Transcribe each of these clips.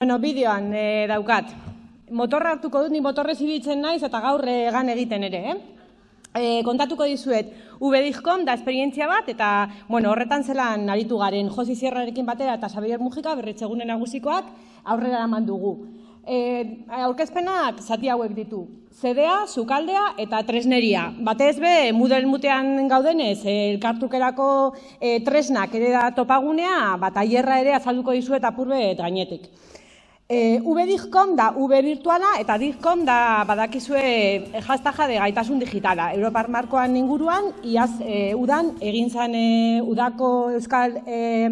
Bueno, bideoan e, daukat. Motorra hartuko dut, ni motorrez ibiltzen naiz eta gaur egan egiten ere, eh? E, kontatuko dizuet, ubedizkom da esperientzia bat, eta bueno, horretan zelan aritu garen Josi Sierrarekin batera eta Xabier Mujika berritzegunen nagusikoak aurrera eman dugu. E, aurkezpenak zati hauek ditu. Zedea, sukaldea eta tresneria. Batez be, mudel mutean gaudenez, elkartukerako e, tresnak ere da topagunea, bat aierra ere azalduko dizuet apurbe gainetik. E, V da V virtuala eta DIGCOM da badakizue jaztaja de gaitasun digitala. Europar markoan inguruan, iaz e, udan, egin zan e, udako Euskal e,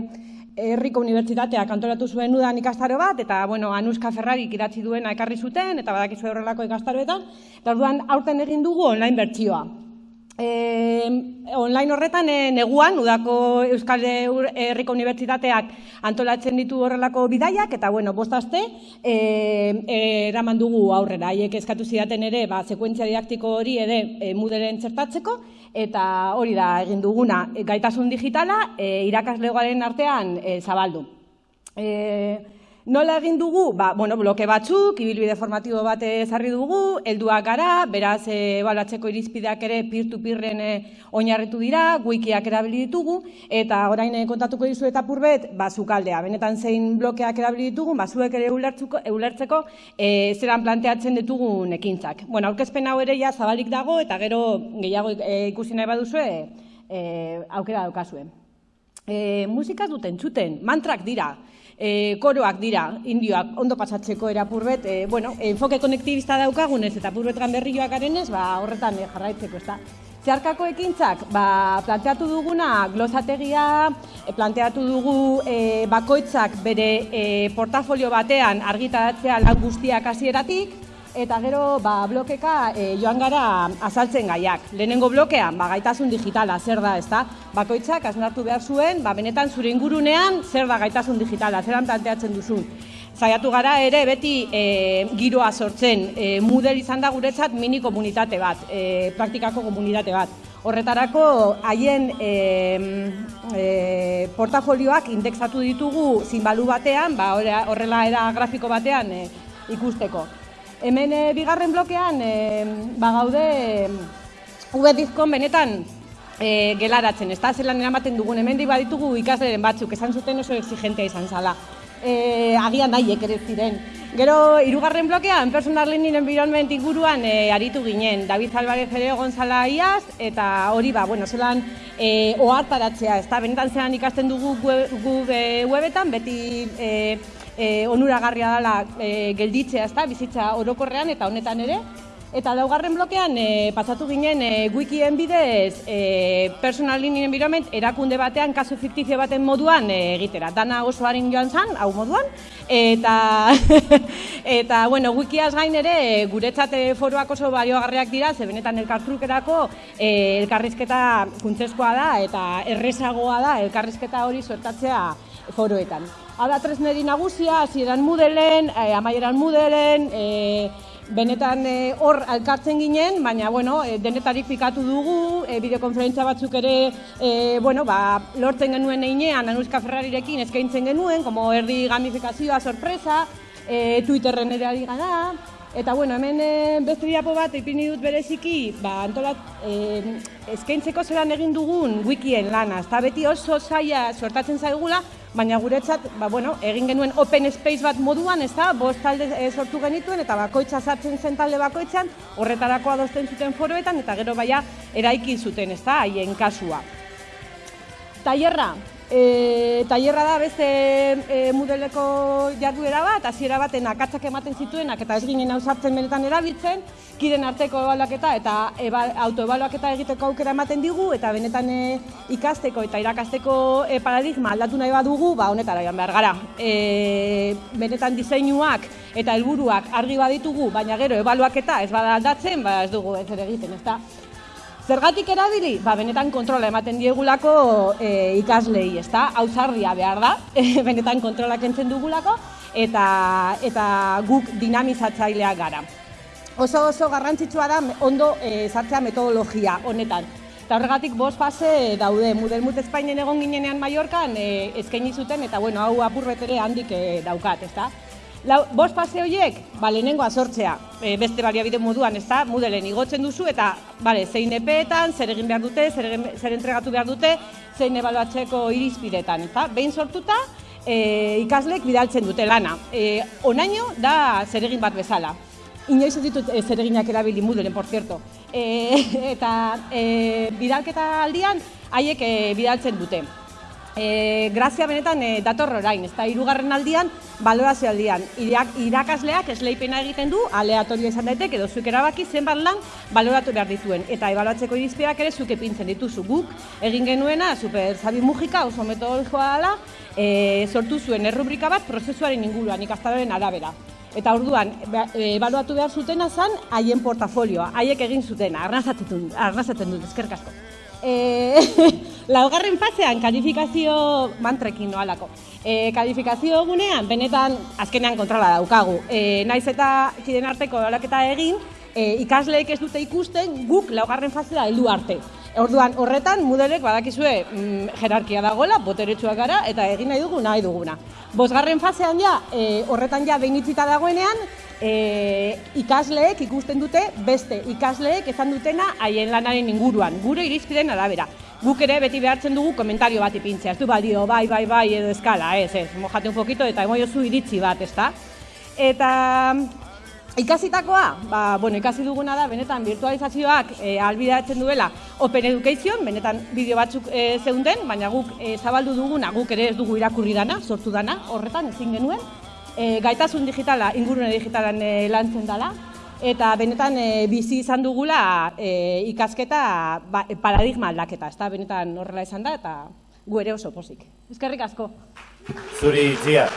Herriko Unibertsitateak antolatu zuen udan ikastaro bat, eta, bueno, Anuska Ferrari idatzi duena ekarri zuten, eta badakizue horrelako ikastaroetan, eta orduan aurten egin dugu online bertsioa. E, online horretan e, neguan, udako Euskal Herriko Unibertsitateak antolatzen ditu horrelako bidaiak, eta bueno, bostazte, e, eraman dugu aurrera. Haiek eskatu zidaten ere, ba, sekuentzia didaktiko hori ere e, muderen txertatzeko, eta hori da egin duguna gaitasun digitala e, irakaslegoaren artean e, zabaldu. E, Nola egin dugu? Ba, bueno, bloke batzuk, ibilbide formatibo bat ezarri dugu, helduak gara, beraz, e, balatzeko irizpideak ere peer-to-peerren e, oinarritu dira, wikiak erabili ditugu, eta orain e, kontatuko dizu eta purbet, ba, zukaldea, benetan zein blokeak erabili ditugu, ba, zuek ere ulertzeko, e, zeran planteatzen ditugu ekintzak. Bueno, aurkezpen hau ere ja zabalik dago, eta gero gehiago ikusi nahi baduzue, e, aukera daukazue. E, musikaz duten txuten, mantrak dira, e, koroak dira, indioak ondo pasatzeko erapurbet, e, bueno, enfoke konektibista daukagunez eta purbet ganberrioak garenez, ba, horretan e, jarraitzeko, ez da. Zeharkako ekintzak, ba, planteatu duguna glosategia, planteatu dugu e, bakoitzak bere e, portafolio batean argitaratzea lan guztiak hasieratik, eta gero ba, blokeka e, joan gara azaltzen gaiak. Lehenengo blokean, ba, gaitasun digitala, zer da, ez da? Bakoitzak, asunartu behar zuen, ba, benetan zure ingurunean, zer da gaitasun digitala, zeran planteatzen duzun. Zaiatu gara ere beti e, giroa sortzen, e, mudel izan da guretzat mini komunitate bat, e, praktikako komunitate bat. Horretarako haien e, e, portafolioak indexatu ditugu zinbalu batean, ba, horrela era grafiko batean e, ikusteko. Hemen e, bigarren blokean e, ba gaude V benetan e, gelaratzen, ez da zelan eramaten dugun, hemen baditugu ikasleren batzuk, esan zuten oso exigentea izan zala. E, agian nahiek ere ziren. Gero, irugarren blokean, personal learning environment inguruan e, aritu ginen. David Alvarez ere gonzala iaz, eta hori ba, bueno, zelan e, ohartaratzea, ez da, benetan zelan ikasten dugu gu, webetan, beti e, e, onuragarria dela e, gelditzea, ezta, bizitza orokorrean eta honetan ere. Eta daugarren blokean e, pasatu ginen e, wikien bidez e, personal learning environment erakunde batean kasu fiktizio baten moduan e, egitera. Dana oso harin joan zan, hau moduan. Eta, eta bueno, wikiaz gain ere guretzat foroak oso baliogarriak dira, ze benetan elkartrukerako e, elkarrizketa kuntzeskoa da eta errezagoa da elkarrizketa hori suertatzea foroetan. Hala tresneri nagusia, hasieran mudelen, e, amaieran mudelen, e, benetan eh, hor e, alkartzen ginen, baina bueno, e, denetarik pikatu dugu, e, bideokonferentzia batzuk ere e, bueno, ba, lortzen genuen einean Anuska Ferrarirekin eskaintzen genuen, como erdi gamifikazioa sorpresa, e, Twitterren ere ari gara, Eta bueno, hemen e, beste diapo bat ipini dut bereziki, ba, antolat, e, eskaintzeko zelan egin dugun wikien lana. Eta beti oso zaila sortatzen zaigula, baina guretzat, ba, bueno, egin genuen open space bat moduan, ez da, bost talde e, sortu genituen, eta bakoitza sartzen zen talde bakoitzan, horretarako adosten zuten foroetan, eta gero baia eraiki zuten, ez da, haien kasua. Tailerra, E, tailerra da beste e, modeleko jarduera bat, hasiera baten akatzak ematen zituenak eta ez ginen hau sartzen benetan erabiltzen, kiren arteko ebaluaketa eta eba, autoebaluaketa egiteko aukera ematen digu eta benetan e, ikasteko eta irakasteko e, paradigma aldatu nahi badugu, ba honetara joan behar gara. E, benetan diseinuak eta helburuak argi baditugu, baina gero ebaluaketa ez bada aldatzen, ba ez dugu ez ere egiten, ezta? Zergatik erabili? Ba, benetan kontrola ematen diegulako e, ikaslei, ezta? Hau zarria behar da, benetan kontrolak entzen dugulako, eta, eta guk dinamizatzaileak gara. Oso oso garrantzitsua da ondo e, sartzea metodologia honetan. Eta horregatik bost fase daude, Mudelmut Espainen egon ginenean Mallorcan e, eskaini zuten, eta bueno, hau apurbetere handik e, daukat, ezta? Lau, bost fase horiek, ba, lehenengoa sortzea, e, beste baliabide moduan, ez da, Moodleen igotzen duzu, eta, bale, zein epeetan, zer egin behar dute, zer, egin, zer entregatu behar dute, zein ebaluatzeko irizpidetan, ez da, behin sortuta, e, ikaslek bidaltzen dute lana. E, onaino da zer egin bat bezala. Inoiz ez ditut e, zer erabili Moodleen, por cierto. E, eta e, bidalketa aldian, haiek e, bidaltzen dute e, grazia benetan e, dator orain, ez da, irugarren aldian, balorazio aldian. Irak, irakasleak esleipena egiten du, aleatorio izan daitek, edo zuek erabaki zenbat lan baloratu behar dituen. Eta ebaluatzeko irizpideak ere zuke pintzen dituzu guk, egin genuena, super zabi mugika, oso metodologikoa dela, e, sortu zuen errubrika bat prozesuaren inguruan, ikastaroren arabera. Eta orduan, ebaluatu behar zutena zen, haien portafolioa, haiek egin zutena, arnazaten dut, arnazaten dut, eskerkasko. E, laugarren fasean kalifikazio mantrekin noalako. E, kalifikazio gunean, benetan azkenean kontrola daukagu. E, naiz eta kiden arteko daulaketa egin, e, ikasleek ez dute ikusten guk laugarren fasea heldu arte. Orduan, horretan, mudelek badakizue mm, jerarkia dagoela, boteretsuak gara, eta egin nahi dugu nahi duguna. Bosgarren fasean ja, e, horretan ja behin dagoenean, e, ikasleek ikusten dute beste ikasleek ezan dutena haien lanaren inguruan, gure irizpiden arabera. Guk ere beti behartzen dugu komentario bat ipintzea, ez du balio, bai, bai, bai, edo eskala, ez, ez, mojate un poquito eta emoio iritzi bat, ez da? Eta ikasitakoa, ba, bueno, ikasi duguna da, benetan virtualizazioak e, albidatzen duela Open Education, benetan bideo batzuk e, zeunden, baina guk e, zabaldu duguna, guk ere ez dugu irakurri dana, sortu dana, horretan ezin genuen, e, gaitasun digitala, ingurune digitalan e, lantzen dela, eta benetan e, bizi izan dugula e, ikasketa ba, paradigma aldaketa, ez benetan horrela izan da, eta gu ere oso pozik. Ezkerrik asko. Zuri, Zia.